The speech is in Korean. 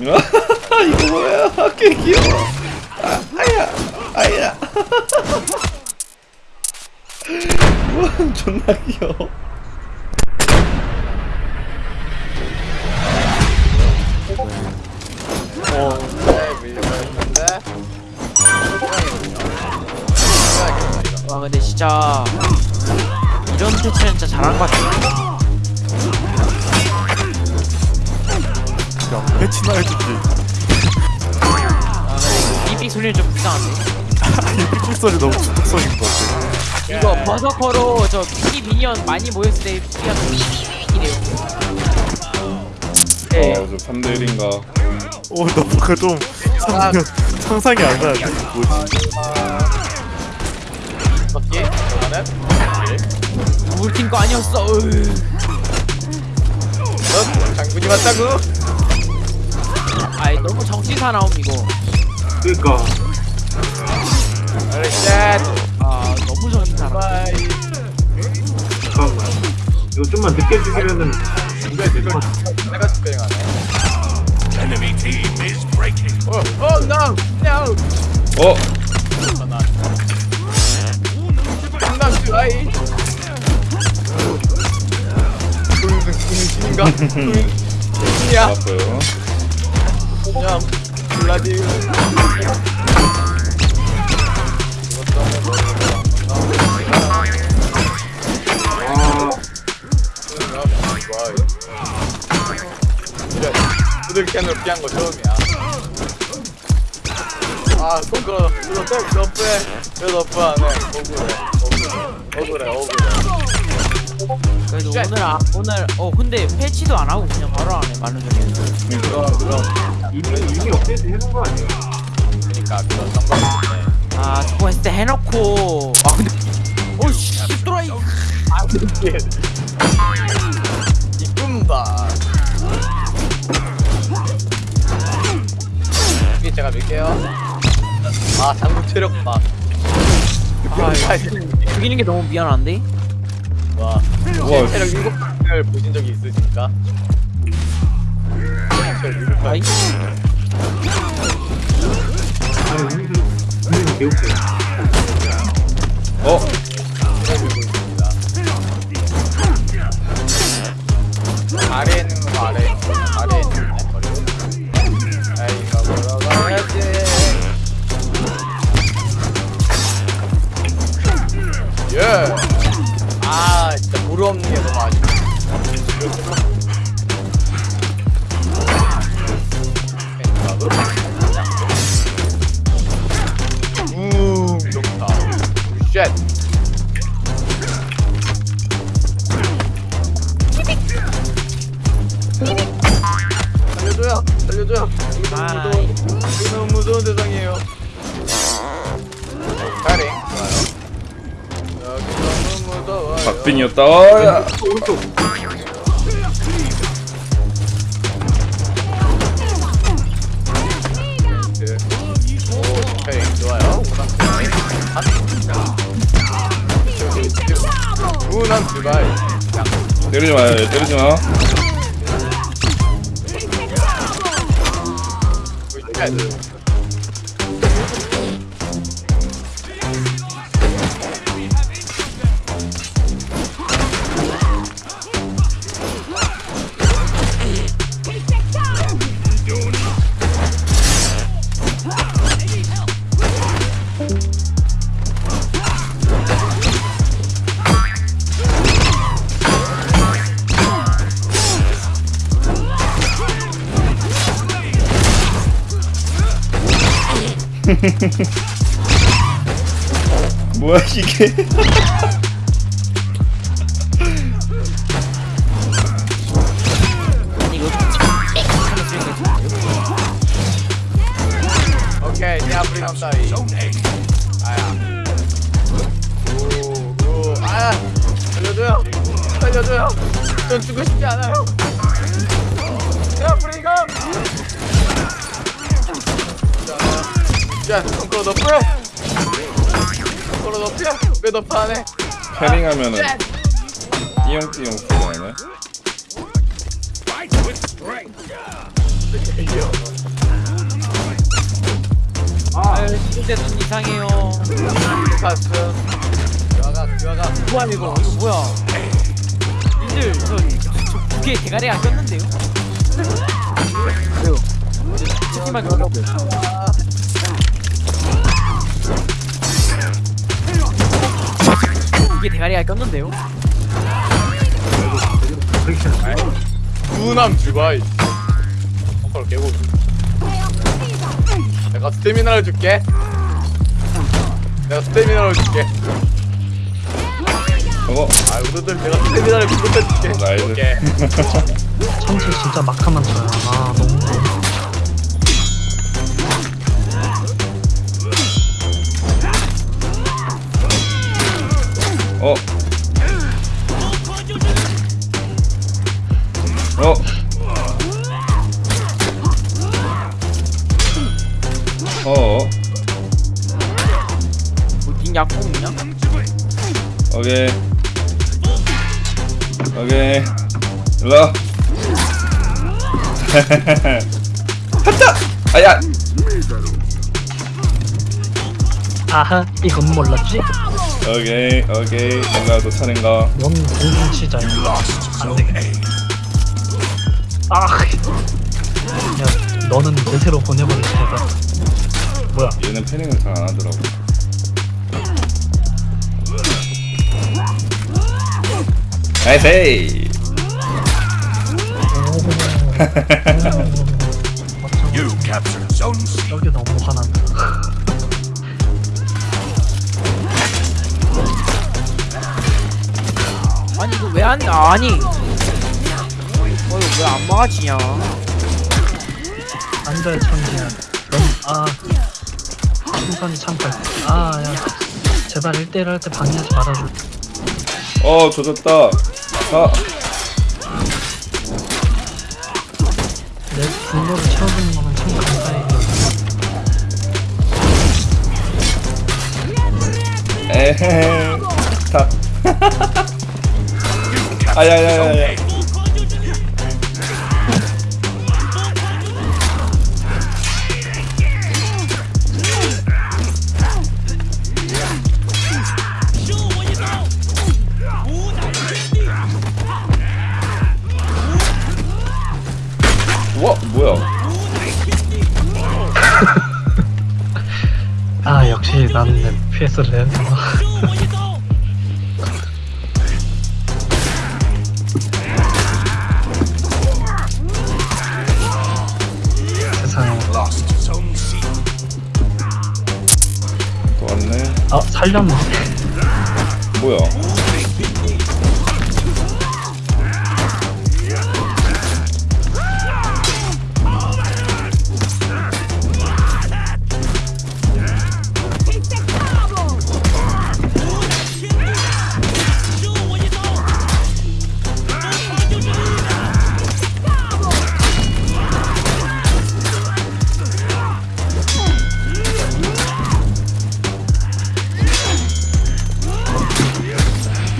이거 뭐야? 꽤 귀여워. 아, 아야, 아야. 우와, 존나 귀여워. 와 근데 진짜 이런 패치는 진짜 잘한 것 같아. 야 배치나 해주지 아 근데 삐삐 소리는 좀 불쌍한데. 이 삐삐 소리 너무 중독성인 것 같아 이거 버서커로 저 삐삐 미니언 많이 모였을 때 삐삐가 삐삐삐삐래요. 네. 어, 저 3대 1인가. 오 너무 그좀 상상, 상상이 안 가는데 뭐지 바퀴 이거는 우리 팀거 아니었어. 으. 너 장군이 맞다고 아이 너무 정신 사나움 이거. 그니까 알렉셋 아 너무 사나움. 바이 잠깐만 이거 좀만 늦게 죽이면은 이게 될것 같아 내가 스페링하네 어, 어, no, no. 어, 장난 드라이. 군신인가? 군신이야. 알았어요. 야, 블라디. 아 피한 거 처음이야. 아, 손 끌어. 이거 또 너프해. 왜 너프 안 해? 억울해. 억울해, 억울해. 그래도 쉣. 오늘 아, 오늘 어 근데 패치도 안 하고 그냥 바로 하네 말로. 그럼, 그럼. 이미 이미 업데이트 해놓은 거 아니에요? 그니까, 그런 상관없네. 아 저거 했을 때 해놓고 아 근데 오씨 또라이 아, 이게. 제가 밀게요. 아, 장군 체력 봐. 아 죽이는 게 너무 미안한데 와, 우와, 체력 7을 보신 적이 있으십니까? 체력 7을 아이 아니 우리는 우리 무르 없는 게 너무 아쉽다. 음, 좋다. 쉣. 박빙이었다. 어. 때리지 마요, 때리지 마. 쉣. 뭐야 이게? 오케이, 내 앞으로 감사히. 아야. 오, 오, 아야. 살려줘요. 살려줘요. 전 죽고 싶지 않아요. 야, 손가락 너프해. 손가락 너프야. 왜 너프 안 해? 패링하면은 띠용띠용 소리 나네. 아, 진짜 눈 이상해요 가슴 유아가 유아가 뭐야 이거 이거 뭐야 님들 저, 저 무게 대가리 안 꼈는데요? 왜요? 치킨만 무게 하네. 누남 주바이. 펑커를 깨고. 내가 스태미나를 줄게. 내가 스태미나를 줄게. 저거. 아 우리들 내가 스태미나를 부르다 줄게. 참치 진짜 막하면 쳐요. 아 너무 너 어. 어. 어. 뭐닌 약국 있냐? 오케이. 오케이. 일로. 하자. 아야. 아하 이건 몰랐지? 오케이. 오케이. 뭔가 너 차례인가? 넌 공중 치자. 안되 아. 야 너는 내세로 보내버릴 테다. 뭐야? 얘는 패닝을 잘 안 하더라고. 나이스. 여기 너무 화난다. 아니 이거 왜 안 아니 왜안 막아지냐 앉아야 천지야. 넌아 순간이 참갈. 아야 제발 1대1 할 때 방해하지 말아줘. 어 조졌다. 아. 내 분노를 채워주는 거는 참 감사해. 에헤. 다. 아야야야야. 아 역시 나는 내 PS를 해야 되나. 세상에. 또 왔네. 아 살렸네. 뭐야?